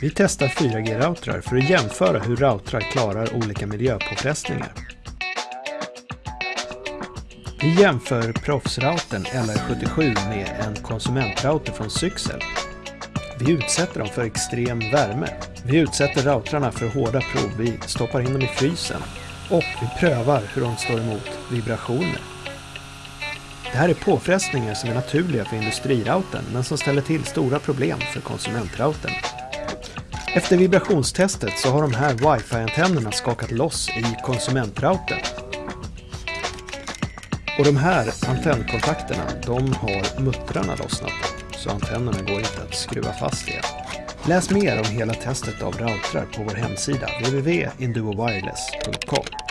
Vi testar 4G-routrar för att jämföra hur routrar klarar olika miljöpåfrestningar. Vi jämför proffsroutern LR77 med en konsumentrouter från Syxel. Vi utsätter dem för extrem värme. Vi utsätter routrarna för hårda prov. Vi stoppar in dem i frysen. Och vi prövar hur de står emot vibrationer. Det här är påfrestningar som är naturliga för industriroutern men som ställer till stora problem för konsumentroutern. Efter vibrationstestet så har de här wifi-antennerna skakat loss i konsumentroutern. Och de här antennkontakterna, de har muttrarna lossnat så antennerna går inte att skruva fast igen. Läs mer om hela testet av routrar på vår hemsida www.induowireless.com